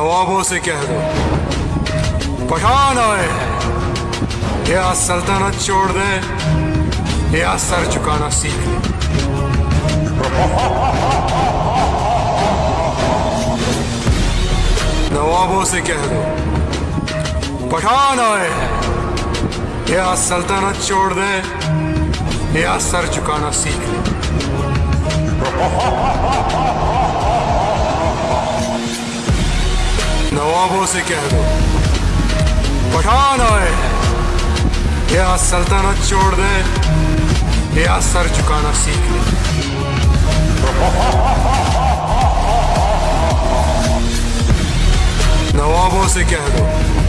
نوابوں سے کہہ دو۔ پٹھان آئے ہیں۔ یا سلطنت چھوڑ دیں۔ یا سر چکانا سیکھ لیں۔ نوابوں سے کہہ دو۔ پٹھان آئے یا سلطنت چھوڑ دیں۔ یا سر چکانا سیکھ لیں۔ خوابوں سے کہہ دو۔ پٹھان آئے۔ یا سلطنت چھوڑ دے یا سر جھکانا سیکھ لے۔ نوابوں سے کہہ دو۔